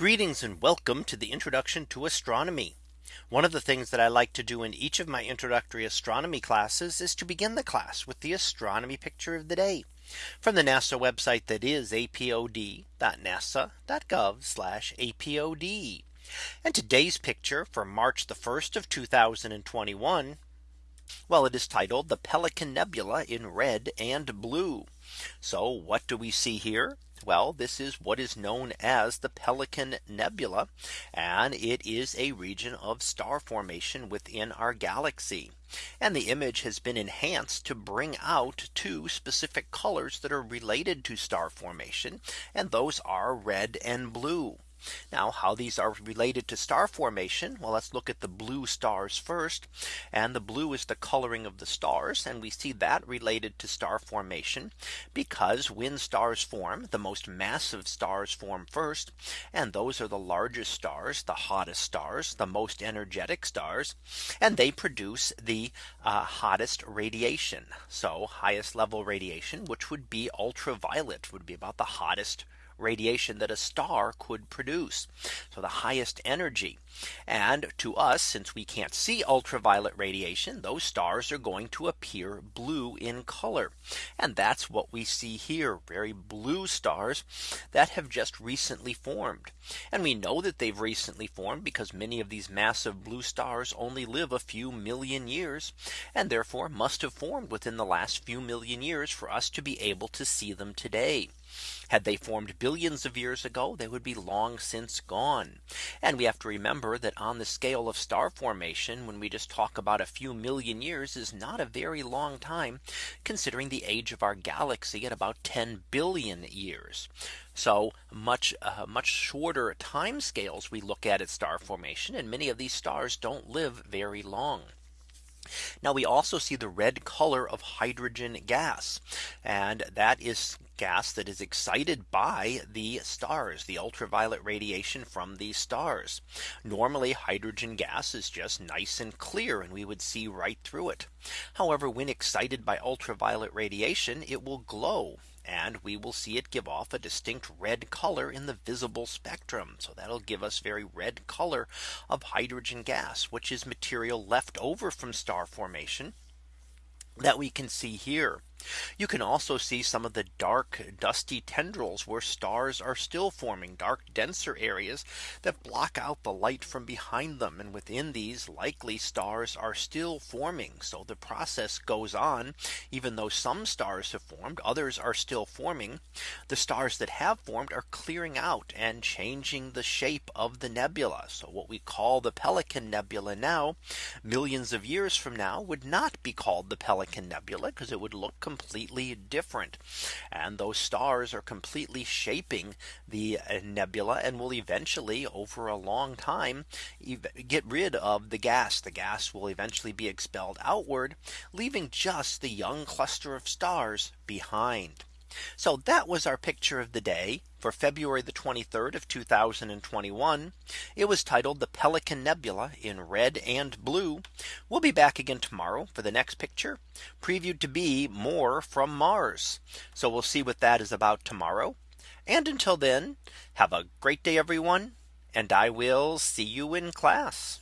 Greetings and welcome to the introduction to astronomy. One of the things that I like to do in each of my introductory astronomy classes is to begin the class with the astronomy picture of the day from the NASA website that is apod.nasa.gov apod. And today's picture for March the 1st of 2021. Well, it is titled the Pelican Nebula in red and blue. So what do we see here? Well, this is what is known as the Pelican Nebula. And it is a region of star formation within our galaxy. And the image has been enhanced to bring out two specific colors that are related to star formation. And those are red and blue. Now how these are related to star formation. Well, let's look at the blue stars first. And the blue is the coloring of the stars. And we see that related to star formation because when stars form, the most massive stars form first. And those are the largest stars, the hottest stars, the most energetic stars. And they produce the uh, hottest radiation. So highest level radiation, which would be ultraviolet would be about the hottest radiation that a star could produce. So the highest energy. And to us, since we can't see ultraviolet radiation, those stars are going to appear blue in color. And that's what we see here. Very blue stars that have just recently formed. And we know that they've recently formed because many of these massive blue stars only live a few million years and therefore must have formed within the last few million years for us to be able to see them today. Had they formed billions of years ago, they would be long since gone. And we have to remember that on the scale of star formation, when we just talk about a few million years is not a very long time, considering the age of our galaxy at about 10 billion years. So much uh, much shorter time scales we look at at star formation and many of these stars don't live very long. Now we also see the red color of hydrogen gas. And that is gas that is excited by the stars, the ultraviolet radiation from these stars. Normally hydrogen gas is just nice and clear and we would see right through it. However, when excited by ultraviolet radiation, it will glow and we will see it give off a distinct red color in the visible spectrum. So that'll give us very red color of hydrogen gas, which is material left over from star formation that we can see here. You can also see some of the dark dusty tendrils where stars are still forming dark denser areas that block out the light from behind them. And within these likely stars are still forming. So the process goes on even though some stars have formed others are still forming. The stars that have formed are clearing out and changing the shape of the nebula. So what we call the Pelican Nebula now millions of years from now would not be called the Pelican Nebula because it would look completely different. And those stars are completely shaping the uh, nebula and will eventually over a long time get rid of the gas. The gas will eventually be expelled outward, leaving just the young cluster of stars behind. So that was our picture of the day for February the 23rd of 2021. It was titled the Pelican Nebula in red and blue. We'll be back again tomorrow for the next picture previewed to be more from Mars. So we'll see what that is about tomorrow. And until then, have a great day, everyone. And I will see you in class.